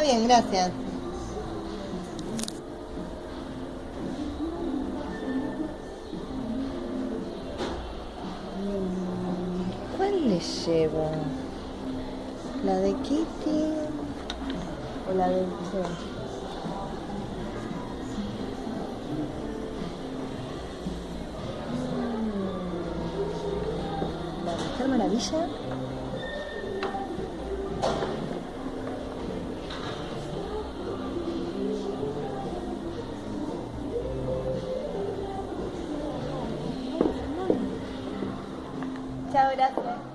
bien, gracias. ¿Cuál le llevo? ¿La de Kitty o la de? Mm, ¿La Mujer Maravilla? Chao, gracias.